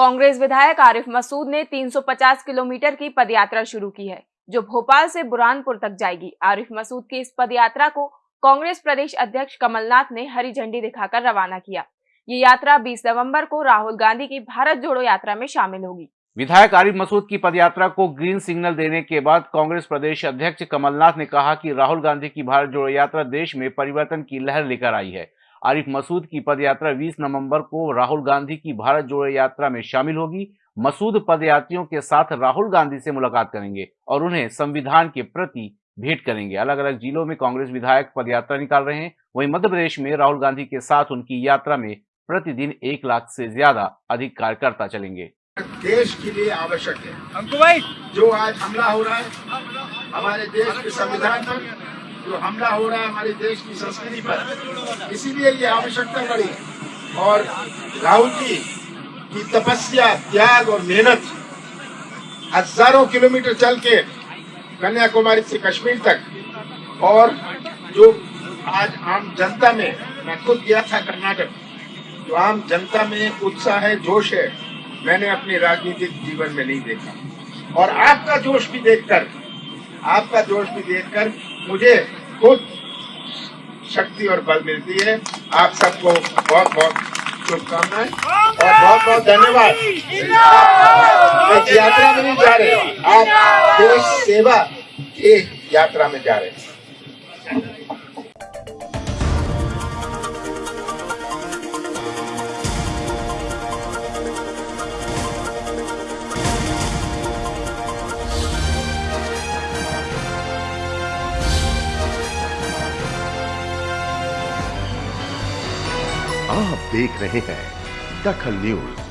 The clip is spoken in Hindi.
कांग्रेस विधायक आरिफ मसूद ने 350 किलोमीटर की पदयात्रा शुरू की है, जो भोपाल से बुरहानपुर तक जाएगी। आरिफ मसूद की इस पदयात्रा को कांग्रेस प्रदेश अध्यक्ष कमलनाथ ने हरी झंडी दिखाकर रवाना किया। ये यात्रा 20 नवंबर को राहुल गांधी की भारत जोड़ो यात्रा में शामिल होगी। विधायक आरिफ मसूद की पदयात्रा को ग्रीन सिग्नल देने के बाद कांग्रेस प्रदेश अध्यक्ष कमलनाथ ने कहा कि राहुल गांधी की भारत जोड़ो यात्रा देश में परिवर्तन की लहर लेकर आई है। आरिफ मसूद की पदयात्रा 20 नवंबर को राहुल गांधी की भारत जोड़ो यात्रा में शामिल होगी। मसूद पदयात्रियों के साथ राहुल गांधी से मुलाकात करेंगे और उन्हें संविधान के प्रति भेंट करेंगे। अलग अलग जिलों में कांग्रेस विधायक पदयात्रा निकाल रहे हैं। वहीं मध्य प्रदेश में राहुल गांधी के साथ उनकी यात्रा में प्रतिदिन एक लाख से ज़्यादा अधिक कार्यकर्ता चलेंगे। देश के लिए आवश्यक है। अंकु भाई। जो आज हमला हो रहा है हमारे देश के संविधान पर जो हमला हो रहा है हमारे देश की संस्कृति पर, इसीलिए ये आवश्यकता पड़ी। और राहुल जी की तपस्या, त्याग और मेहनत हज़ारों किलोमीटर चल के कन्याकुमारी से कश्मीर तक, और जो आज आम जनता में, मैं खुद गया था कर्नाटक, जो आम जनता में उत्साह है, जोश है, मैंने अपने राजनीतिक जीवन में नहीं देखा। और आपका जोश भी देखकर, आपका जोश भी देखकर मुझे खुद शक्ति और बल मिलती है। आप सबको बहुत बहुत शुभकामनाएँ और बहुत बहुत धन्यवाद। यात्रा में नहीं जा रहे, आप देश सेवा की यात्रा में जा रहे हैं। आप देख रहे हैं दखल न्यूज़।